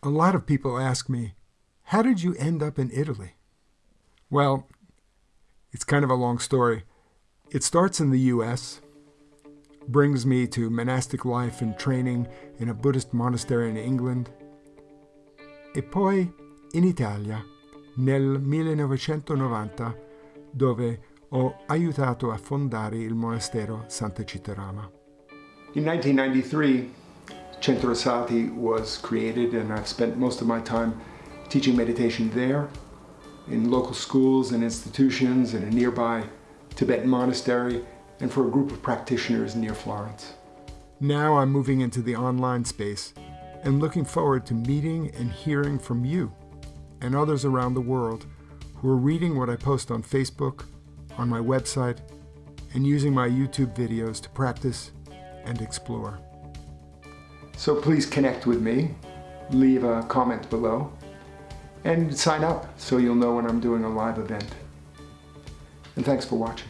A lot of people ask me, how did you end up in Italy? Well, it's kind of a long story. It starts in the US, brings me to monastic life and training in a Buddhist monastery in England, e poi in Italia nel 1990 dove ho aiutato a fondare il monastero Santacittarama. In 1993, Centro was created and I've spent most of my time teaching meditation there in local schools and institutions in a nearby Tibetan monastery and for a group of practitioners near Florence. Now I'm moving into the online space and looking forward to meeting and hearing from you and others around the world who are reading what I post on Facebook, on my website, and using my YouTube videos to practice and explore. So please connect with me, leave a comment below, and sign up so you'll know when I'm doing a live event. And thanks for watching.